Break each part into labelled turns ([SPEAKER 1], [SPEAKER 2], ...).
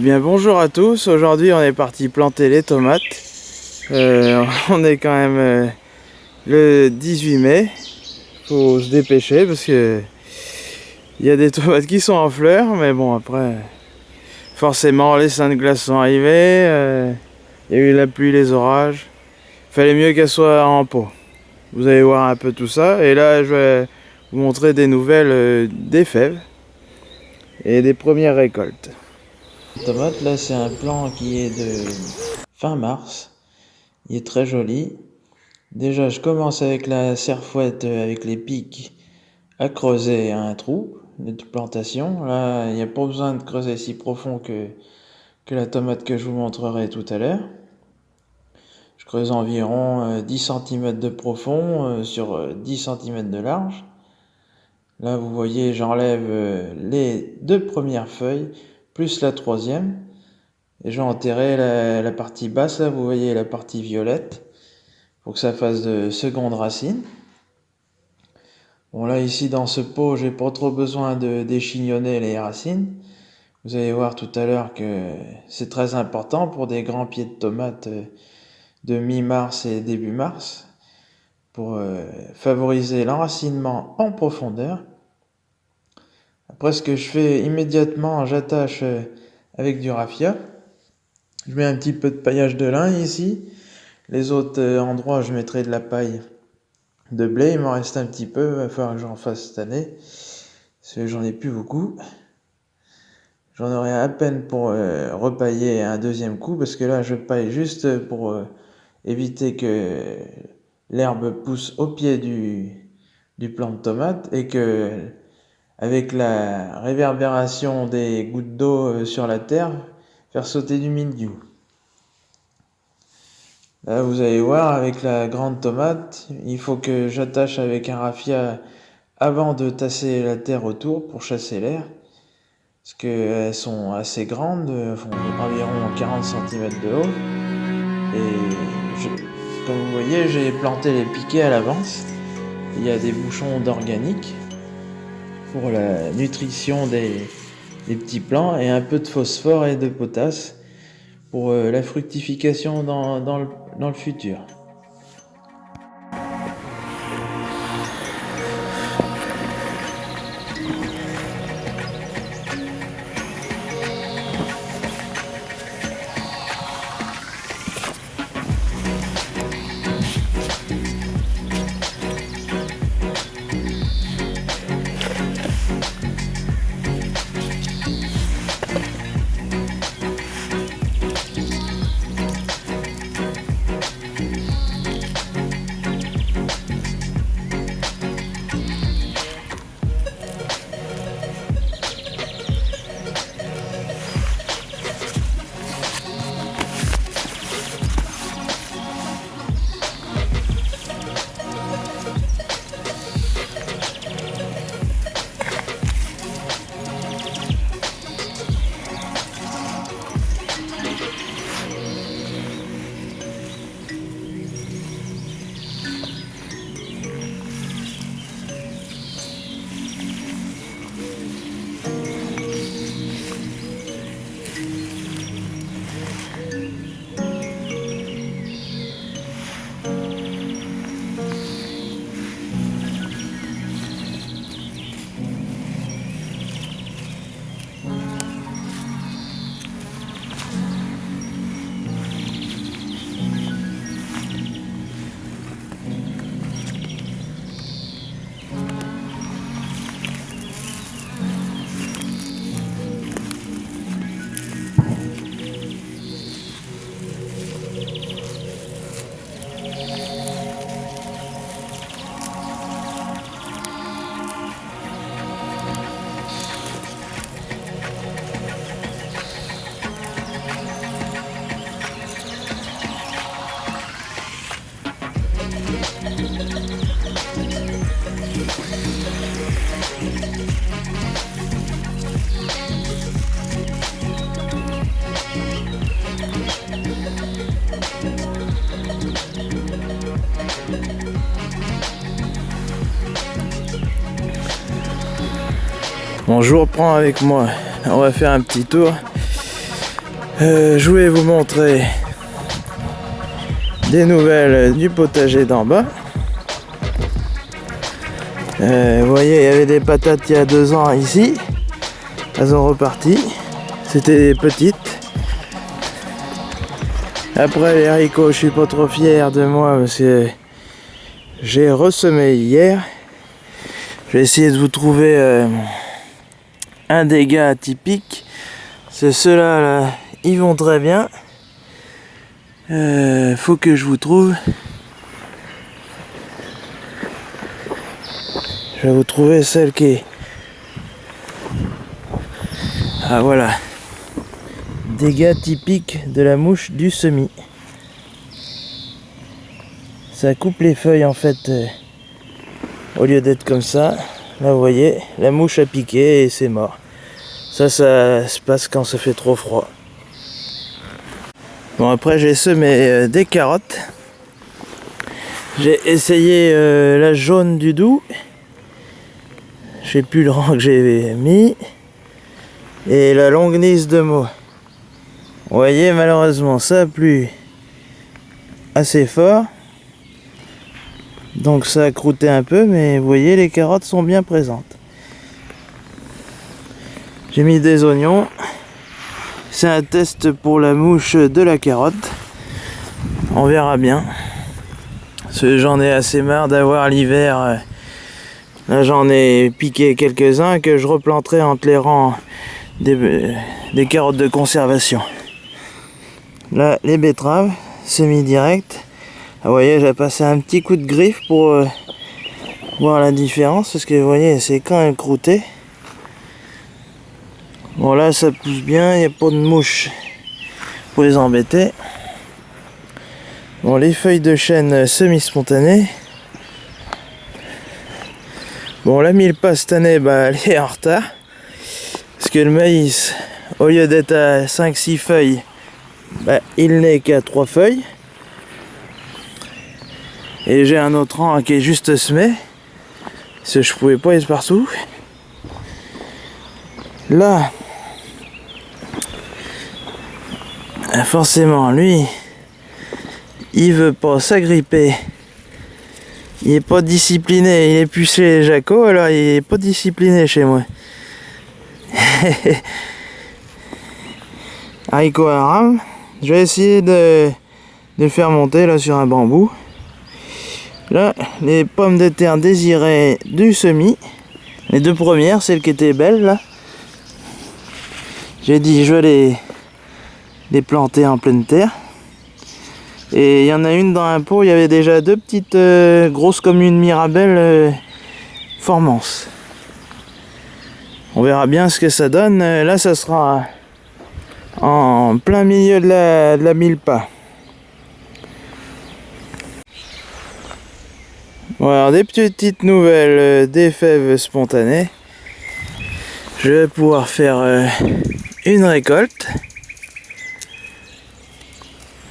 [SPEAKER 1] Eh bonjour à tous, aujourd'hui on est parti planter les tomates. Euh, on est quand même euh, le 18 mai. Faut se dépêcher parce que il y a des tomates qui sont en fleurs, mais bon après forcément les saints de glace sont arrivés, euh, il y a eu la pluie, les orages. Fallait mieux qu'elles soient en pot. Vous allez voir un peu tout ça et là je vais vous montrer des nouvelles des fèves et des premières récoltes. Tomate, là c'est un plan qui est de fin mars. Il est très joli. Déjà je commence avec la serfouette avec les pics à creuser un trou de plantation. Là il n'y a pas besoin de creuser si profond que, que la tomate que je vous montrerai tout à l'heure. Je creuse environ 10 euh, cm de profond euh, sur 10 euh, cm de large. Là vous voyez j'enlève les deux premières feuilles plus la troisième. Et j'ai enterré la, partie basse, là, vous voyez la partie violette, pour que ça fasse de seconde racine. Bon, là, ici, dans ce pot, j'ai pas trop besoin de déchignonner les racines. Vous allez voir tout à l'heure que c'est très important pour des grands pieds de tomates de mi-mars et début mars, pour euh, favoriser l'enracinement en profondeur après, ce que je fais immédiatement, j'attache euh, avec du raffia. Je mets un petit peu de paillage de lin ici. Les autres euh, endroits, je mettrai de la paille de blé. Il m'en reste un petit peu. Il va falloir que j'en fasse cette année. Parce que j'en ai plus beaucoup. J'en aurai à peine pour euh, repailler un deuxième coup. Parce que là, je paille juste pour éviter que l'herbe pousse au pied du, du plant de tomate et que avec la réverbération des gouttes d'eau euh, sur la terre, faire sauter du mildiou. Là, vous allez voir, avec la grande tomate, il faut que j'attache avec un raffia avant de tasser la terre autour pour chasser l'air. Parce qu'elles sont assez grandes, environ 40 cm de haut. Et comme vous voyez, j'ai planté les piquets à l'avance. Il y a des bouchons d'organique pour la nutrition des, petits plants et un peu de phosphore et de potasse pour euh, la fructification dans le futur. Bon, je vous reprends avec moi. On va faire un petit tour. Euh, je voulais vous montrer des nouvelles du potager d'en bas. Euh, vous voyez, il y avait des patates il y a deux ans ici. Elles ont reparti. C'était petites. Après les haricots, je suis pas trop fier de moi parce que j'ai ressemé hier. Je vais essayer de vous trouver euh, un dégât typique. C'est ceux-là, là, ils vont très bien. Euh, faut que je vous trouve. Je vais vous trouver celle qui est... Ah voilà. Dégâts typiques de la mouche du semis. Ça coupe les feuilles en fait. Euh, au lieu d'être comme ça. Là vous voyez, la mouche a piqué et c'est mort. Ça, ça se passe quand ça fait trop froid. Bon après j'ai semé euh, des carottes. J'ai essayé euh, la jaune du doux. Je sais plus le rang que j'ai mis. Et la longuenisse de mots. Vous voyez malheureusement ça a plu assez fort. Donc ça a croûté un peu mais vous voyez les carottes sont bien présentes. J'ai mis des oignons. C'est un test pour la mouche de la carotte. On verra bien. J'en ai assez marre d'avoir l'hiver. Là j'en ai piqué quelques-uns que je replanterai entre les rangs des, des carottes de conservation. Là les betteraves, semi-direct. Vous voyez j'ai passé un petit coup de griffe pour euh, voir la différence parce que vous voyez c'est quand même croûté. Bon là ça pousse bien, il n'y a pas de mouches pour les embêter. Bon les feuilles de chêne semi-spontanées. Bon la mille cette année bah, elle est en retard. Parce que le maïs, au lieu d'être à 5-6 feuilles, bah, il n'est qu'à 3 feuilles. Et j'ai un autre rang qui est juste semé. Parce que je pouvais pas être partout. Là, Ah, forcément, lui, il veut pas s'agripper. Il est pas discipliné, il est plus chez Jaco, alors il est pas discipliné chez moi. Haricot haram, je vais essayer de, le faire monter là sur un bambou. Là, les pommes de terre désirées du semis. Les deux premières, celles qui étaient belles là. J'ai dit je vais les les planter en pleine terre. Et il y en a une dans un pot, il y avait déjà deux petites euh, grosses comme une mirabelle euh, formance. On verra bien ce que ça donne. Là, ça sera en plein milieu de la, de la mille pas. Voilà, des petites nouvelles des fèves spontanées. Je vais pouvoir faire une récolte.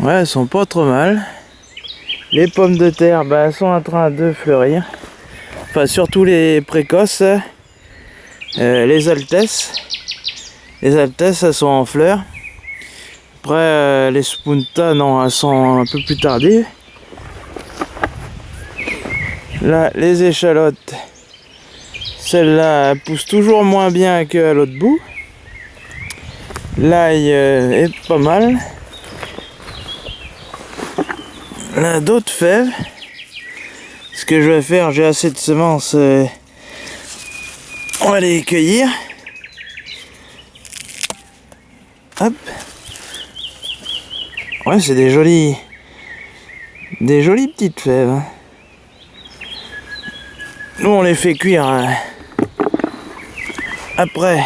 [SPEAKER 1] Ouais, elles sont pas trop mal. Les pommes de terre, bah, elles sont en train de fleurir. Enfin, surtout les précoces. Euh, les altesses. Les altesses, elles sont en fleurs. Après, euh, les spunta, non, elles sont un peu plus tardives. Là, les échalotes. Celle-là pousse toujours moins bien qu'à l'autre bout. L'ail euh, est pas mal. Là, d'autres fèves. Ce que je vais faire, j'ai assez de semences. Euh, on va les cueillir. Hop. Ouais, c'est des jolies... Des jolies petites fèves. Hein. Nous, on les fait cuire euh, après.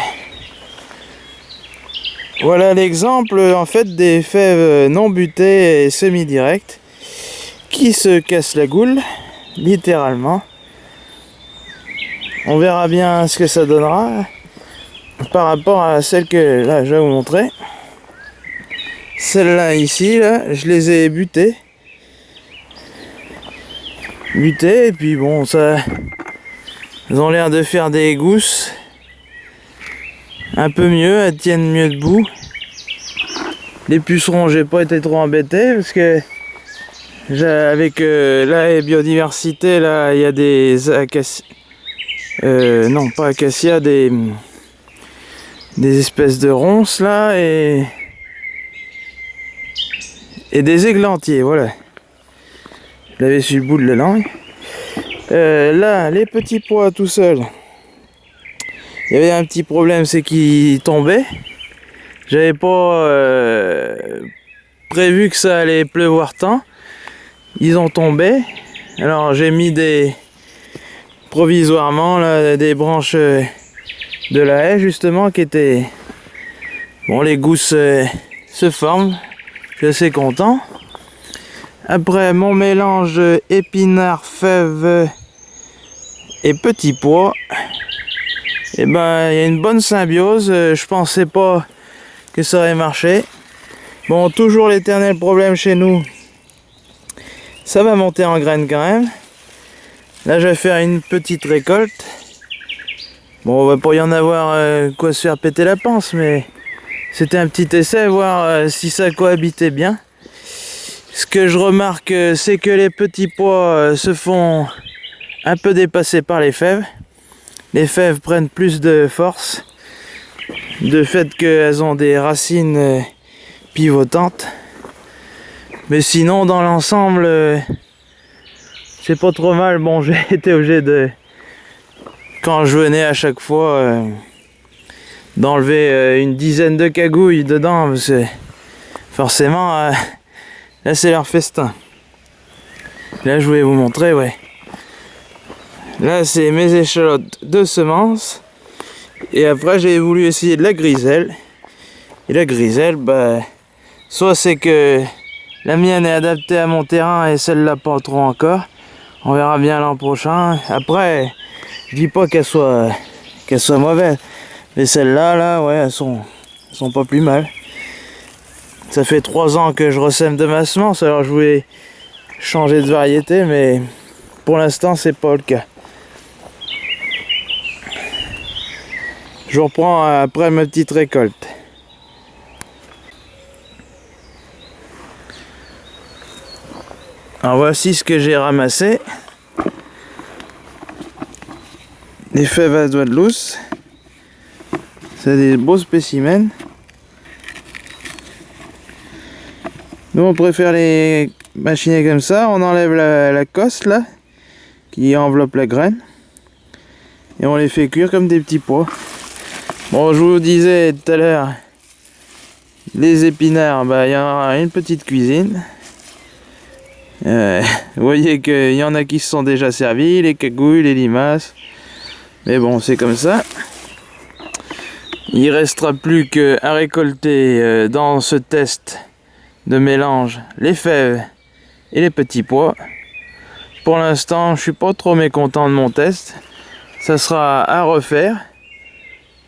[SPEAKER 1] Voilà l'exemple en fait des fèves non butées et semi-directes qui se casse la goule, littéralement. On verra bien ce que ça donnera par rapport à celle que là je vais vous montrer. Celle-là ici, là, je les ai butées. Butées, et puis bon, ça. Ils ont l'air de faire des gousses un peu mieux, elles tiennent mieux debout. Les pucerons, j'ai pas été trop embêté parce que avec euh, la biodiversité, là, il y a des acacias. Euh, non, pas acacias, des, des espèces de ronces là et et des églantiers, voilà. Je l'avais sur le bout de la langue. Euh, là, les petits pois tout seuls. Il y avait un petit problème, c'est qu'ils tombaient. J'avais pas euh, prévu que ça allait pleuvoir tant. Ils ont tombé. Alors j'ai mis des provisoirement des branches euh, de la haie justement qui étaient bon les gousses se forment je suis content. Après mon mélange épinards, fèves et petits pois, et eh ben il y a une bonne symbiose. Je pensais pas que ça aurait marché. Bon, toujours l'éternel problème chez nous. Ça va monter en graines quand même. Là, je vais faire une petite récolte. Bon, on va pas y en avoir euh, quoi se faire péter la panse, mais c'était un petit essai, voir euh, si ça cohabitait bien. Ce que je remarque, euh, c'est que les petits pois euh, se font un peu dépasser par les fèves. Les fèves prennent plus de force, de fait qu'elles ont des racines pivotantes. Mais sinon, dans l'ensemble, c'est pas trop mal. Bon, j'ai été obligé de... Quand je venais à chaque fois d'enlever euh, une dizaine de cagouilles dedans parce que forcément euh, là c'est leur festin. Là je voulais vous montrer ouais. Là c'est mes échalotes de semences. Et après j'ai voulu essayer de la griselle. Et la griselle bah soit c'est que la mienne est adaptée à mon terrain et celle-là pas trop encore. On verra bien l'an prochain. Après je dis pas qu'elle soit qu'elle soit mauvaise. Mais celles-là, là, ouais, elles sont, sont pas plus mal. Ça fait trois ans que je ressème de ma semence, alors je voulais changer de variété, mais pour l'instant, c'est pas le cas. Je reprends après ma petite récolte. Alors voici ce que j'ai ramassé. Des fèves à doigts de lousse. C'est des beaux spécimens. Nous on préfère les machiner comme ça. On enlève la, la coste là, qui enveloppe la graine. Et on les fait cuire comme des petits pois. Bon, je vous disais tout à l'heure, les épinards, bah, il y en a une petite cuisine. Euh, vous voyez qu'il y en a qui se sont déjà servis, les cagouilles, les limaces. Mais bon, c'est comme ça. Il restera plus qu'à récolter euh, dans ce test de mélange les fèves et les petits pois. Pour l'instant, je suis pas trop mécontent de mon test. Ça sera à refaire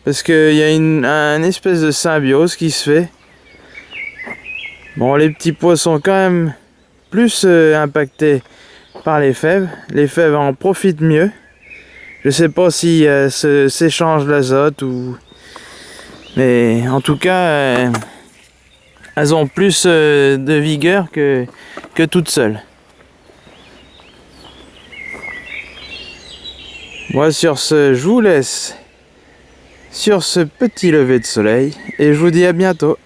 [SPEAKER 1] parce qu'il y a une, un espèce de symbiose qui se fait. Bon, les petits pois sont quand même plus euh, impactés par les fèves. Les fèves en profitent mieux. Je sais pas si euh, s'échange l'azote ou mais en tout cas, euh, elles ont plus euh, de vigueur que, que toutes seules. Moi sur ce, je vous laisse sur ce petit lever de soleil et je vous dis à bientôt.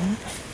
[SPEAKER 1] hmm